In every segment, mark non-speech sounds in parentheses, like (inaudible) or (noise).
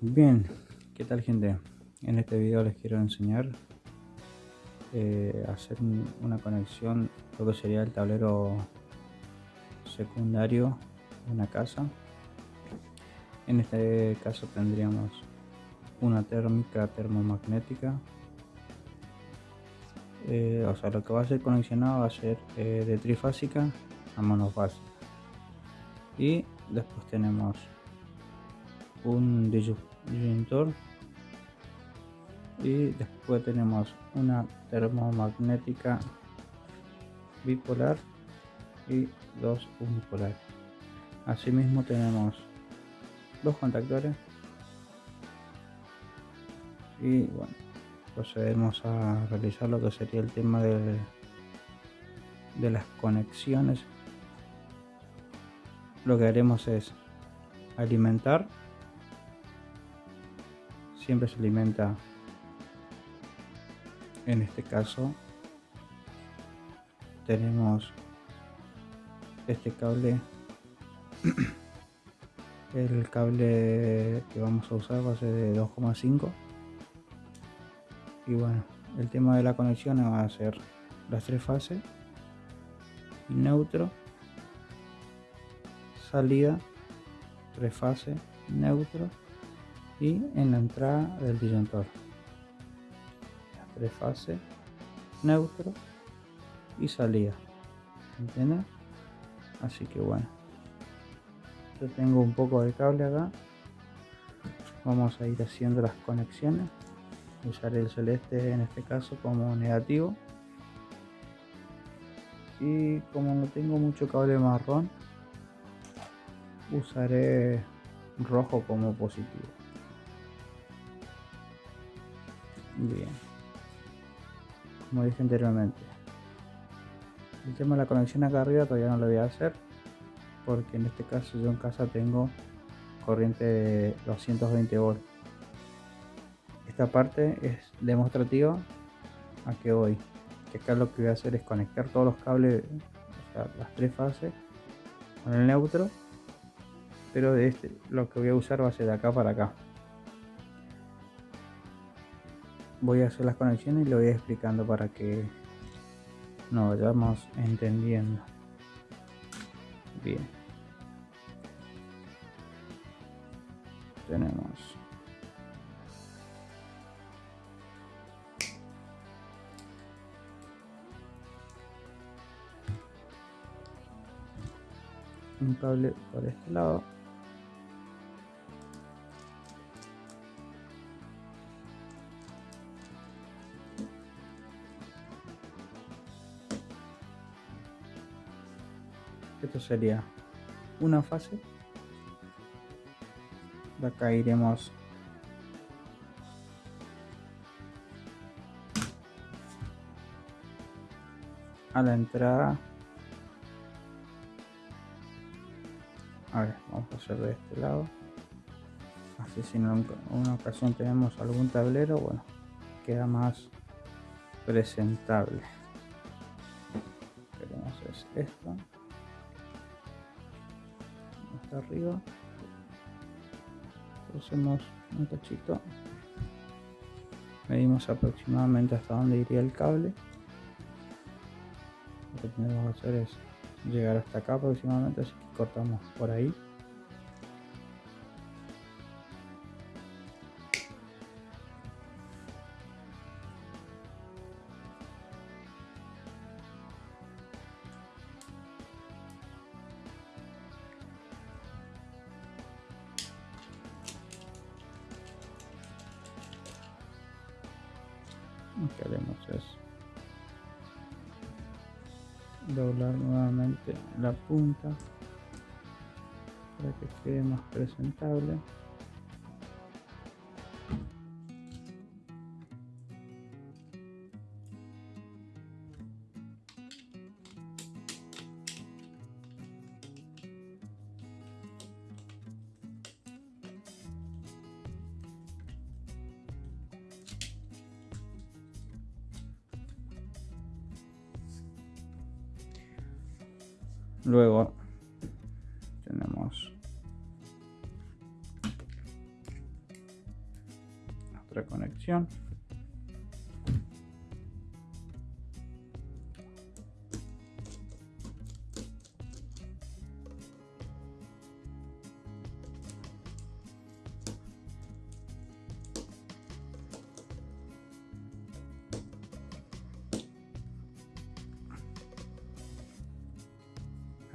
Bien, ¿qué tal gente? En este video les quiero enseñar eh, hacer un- una conexión, lo que sería el tablero secundario de una casa. En este caso tendríamos una térmica termomagnética. Eh, o sea, lo que va a ser conexionado va a ser eh, de trifásica a monofásica. Y después tenemos un y después tenemos una termomagnética bipolar y dos unipolar asimismo tenemos dos contactores. Y bueno procedemos a realizar lo que sería el tema de, de las conexiones. Lo que haremos es alimentar siempre se alimenta en este caso tenemos este cable (clears throat) el cable que vamos a usar va a ser de 2,5 y bueno el tema de la conexión va a ser las tres fases. Neutro salida tres fases neutro y en la entrada del disyuntor las tres fases neutro y salida. ¿entiendes? así que bueno. Yo tengo un poco de cable acá. Vamos a ir haciendo las conexiones. Usaré el celeste en este caso como negativo. Y como no tengo mucho cable marrón usaré rojo como positivo Bien. Como dije anteriormente. El tema de la conexión acá arriba todavía no lo voy a hacer. Porque en este caso yo en casa tengo corriente de 220 volts. Esta parte es demostrativa a que voy. Que acá lo que voy a hacer es conectar todos los cables, o sea, las tres fases con el neutro. Pero de este lo que voy a usar va a ser de acá para acá. Voy a hacer las conexiones y lo voy explicando para que nos vayamos entendiendo. Bien. Tenemos. Un cable por este lado esto sería una fase. De acá iremos. A la entrada. A ver vamos a hacer de este lado. Así si en una ocasión tenemos algún tablero bueno queda más presentable. Queremos es esto hasta arriba. Hacemos un cachito. Medimos aproximadamente hasta donde iría el cable. Lo que tenemos que hacer es llegar hasta acá aproximadamente así que cortamos por ahí doblar nuevamente la punta para que quede más presentable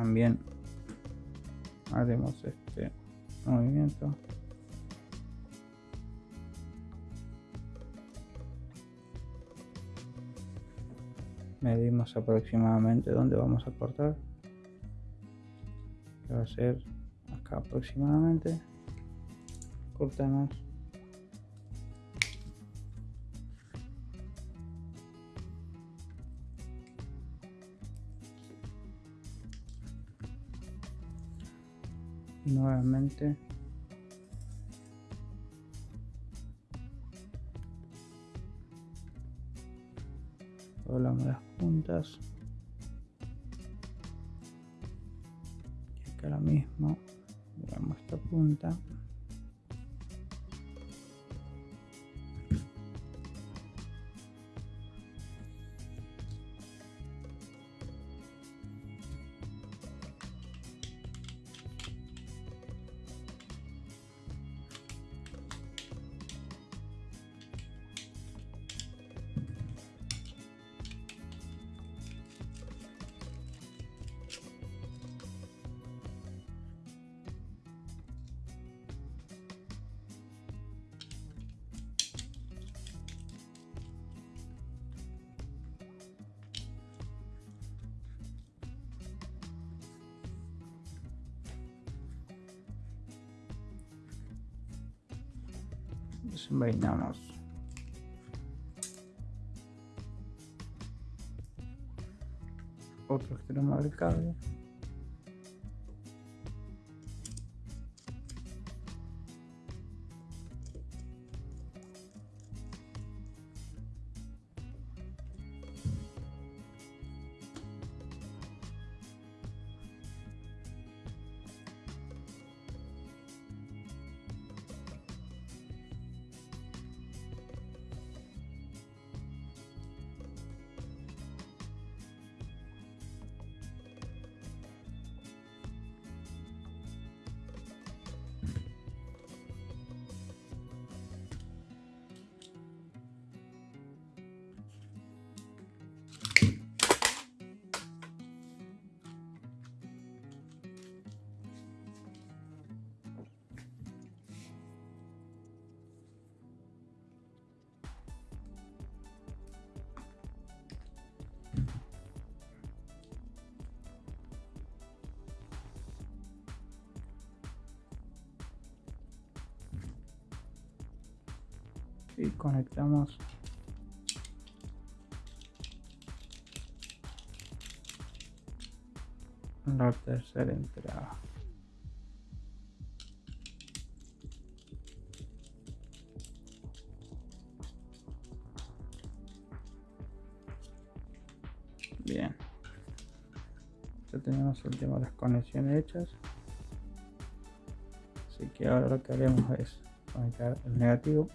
también. Haremos este movimiento. Medimos aproximadamente dónde vamos a cortar. Que va a ser acá aproximadamente. Cortamos nuevamente. Doblamos las puntas. Y acá lo mismo. Doblamos esta punta desenvainamos otro extremo del cable conectamos. La tercera entrada. Bien. Ya tenemos el tema conexiones hechas. Así que ahora lo que haremos es conectar el negativo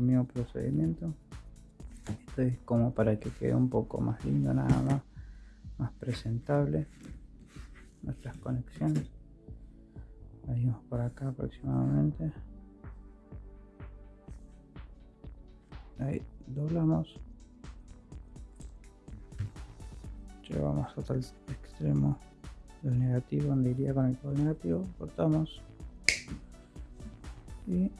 mismo procedimiento. Esto es como para que quede un poco más lindo nada más más presentable. Nuestras conexiones. Venimos por acá aproximadamente. Ahí doblamos. Llevamos hasta el extremo del negativo donde iría con el negativo. Cortamos. Y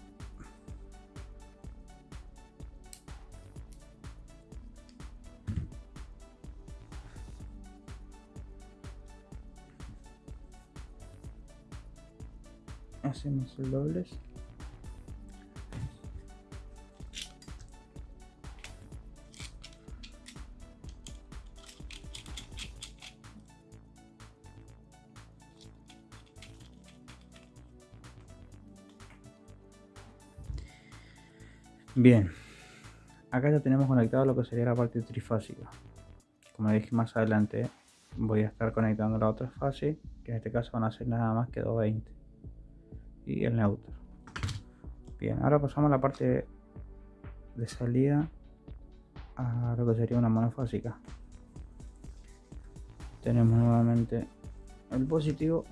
hacemos el doblez Bien, acá ya tenemos conectado lo que sería la parte trifásica. Como dije más adelante, voy a estar conectando la otra fase, que en este caso van a ser nada más que 220. Y el neutro. Bien, ahora pasamos a la parte de salida a lo que sería una monofásica. Tenemos nuevamente el positivo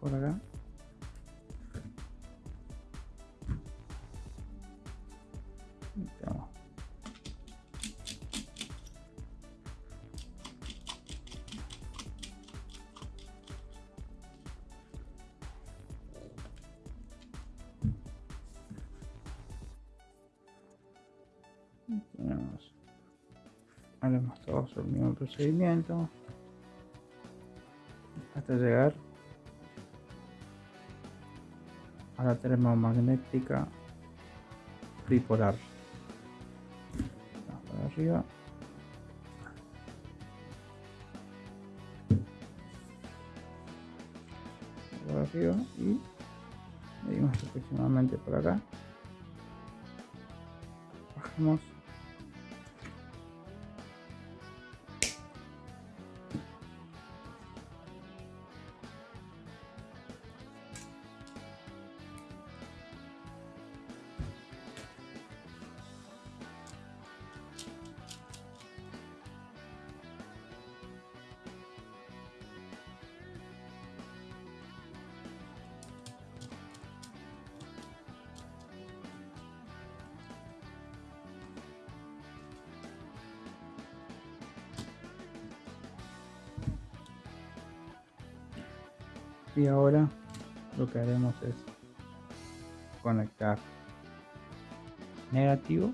por acá haremos todos el mismo procedimiento hasta llegar a la termomagnética bipolar. Para arriba. Por arriba y medimos aproximadamente por acá. Bajamos y ahora lo que haremos es conectar negativo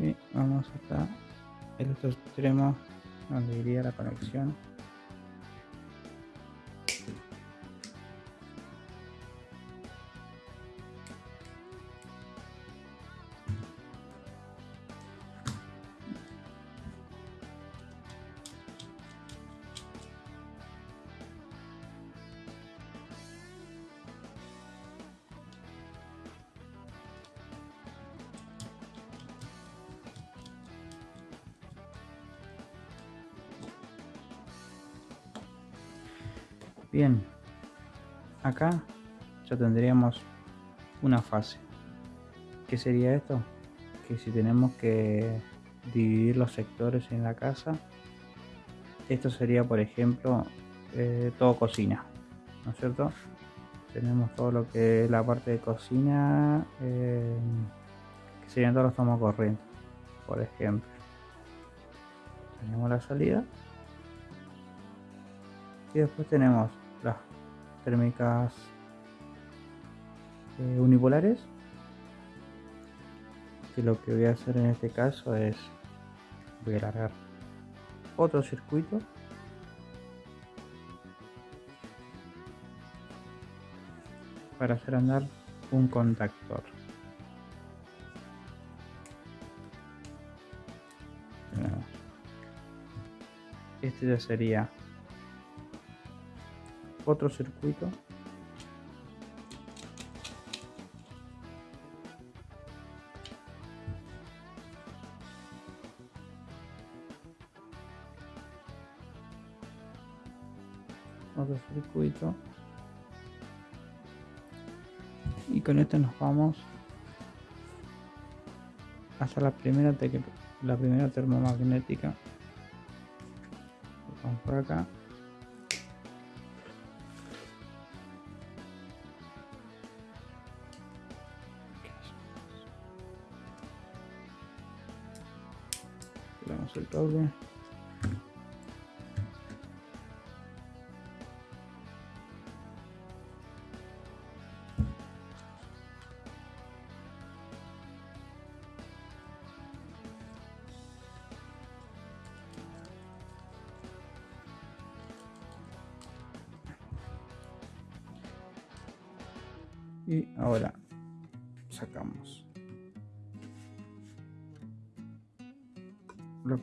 y vamos hasta el otro extremo donde iría la conexión acá ya tendríamos una fase. ¿Qué sería esto? Que si tenemos que dividir los sectores en la casa, esto sería, por ejemplo, eh, todo cocina, ¿no es cierto? Tenemos todo lo que es la parte de cocina, eh, que serían todos los tomos corrientes, por ejemplo. Tenemos la salida y después tenemos las térmicas eh, unipolares. Que lo que voy a hacer en este caso es voy a alargar otro circuito. Para hacer andar un contactor. Este ya sería otro circuito. Otro circuito. Y con esto nos vamos hasta la primera la primera termomagnética. Vamos por acá el cable y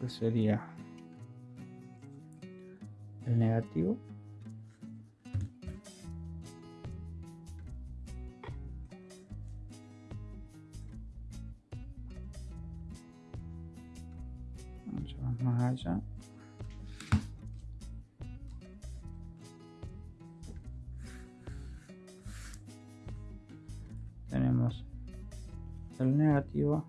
sería el negativo. Mucho más allá. Tenemos el negativo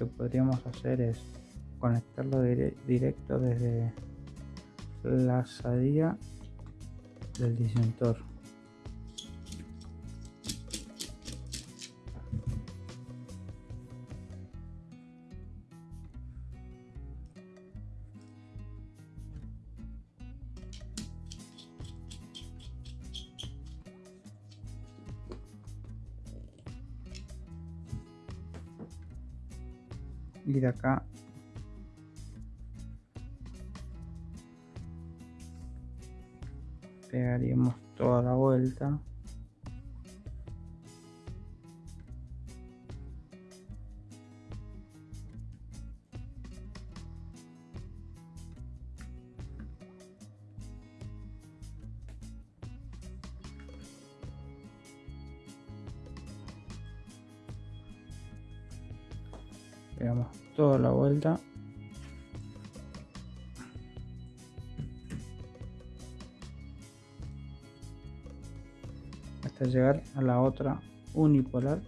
que podríamos hacer es conectarlo directo desde la salida del disyuntor y de acá. Pegaríamos toda la vuelta pegamos toda la vuelta. Hasta llegar a la otra unipolar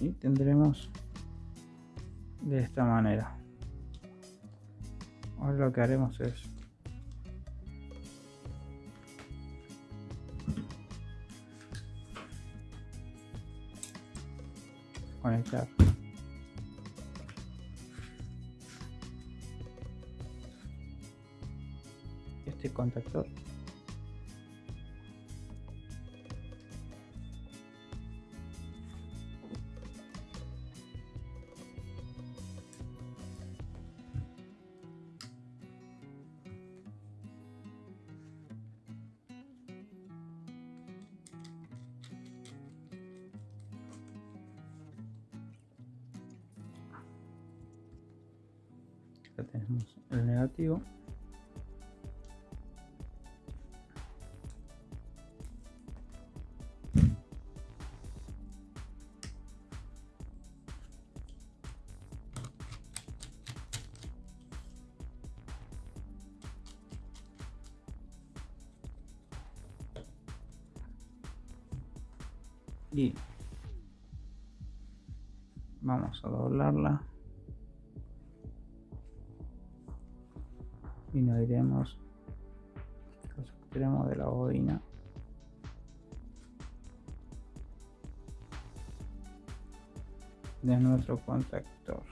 y tendremos de esta manera. Ahora lo que haremos es conectar. Este contactor acá tenemos el negativo. Y vamos a doblarla y nos iremos los extremos de la bobina. De nuestro contactor.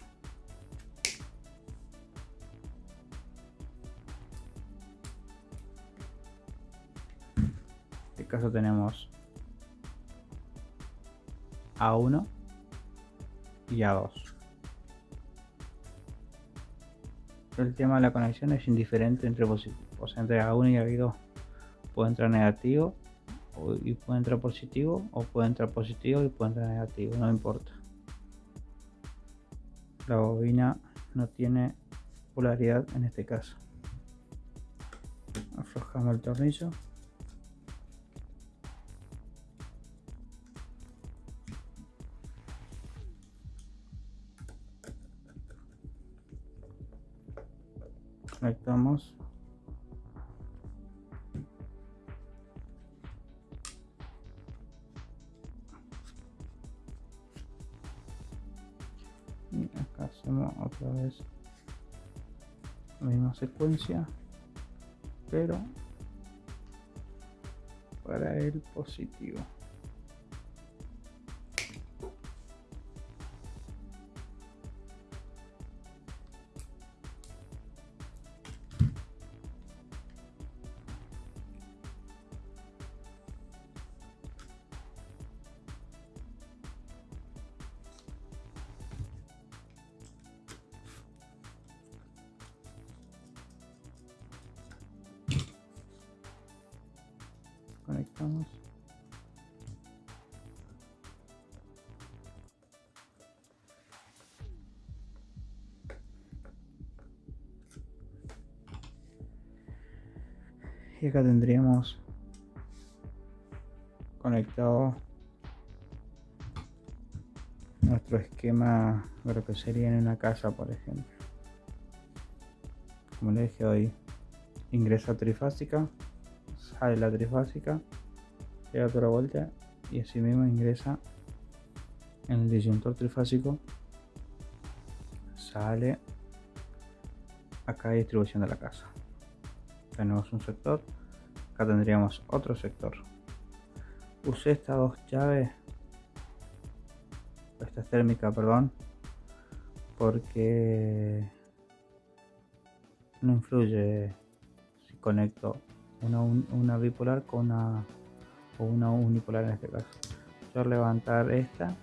En este caso tenemos a1 y a2 El tema de la conexión es indiferente entre positivos, o sea, entre A1 y A2 puede entrar negativo y puede entrar positivo o puede entrar positivo y puede entrar negativo, no importa. La bobina no tiene polaridad en este caso. Aflojamos el tornillo. Conectamos acá hacemos otra vez la misma secuencia pero para el positivo y acá tendríamos conectado nuestro esquema de lo que sería en una casa por ejemplo como le dije hoy ingresa trifásica sale la trifásica, pega toda la vuelta y así mismo ingresa en el disyuntor trifásico, sale acá distribución de la casa. Tenemos un sector, acá tendríamos otro sector. Usé estas dos llaves, esta térmica, perdón, porque no influye si conecto una, bipolar con una o una unipolar en este caso. Yo levantar esta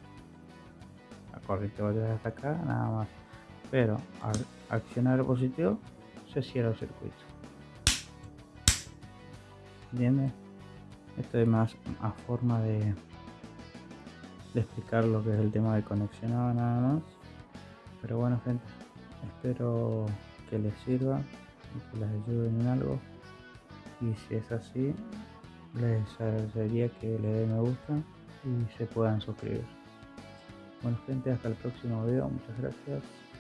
la corriente va hasta acá nada más. Pero al accionar el positivo se cierra el circuito ¿entiendes? esto es más a forma de, explicar lo que es el tema de conexionado nada más. Pero bueno gente espero que les sirva y que les ayuden en algo. Y si es así les agradecería que le den me gusta y se puedan suscribir. Bueno gente hasta el próximo video. Muchas gracias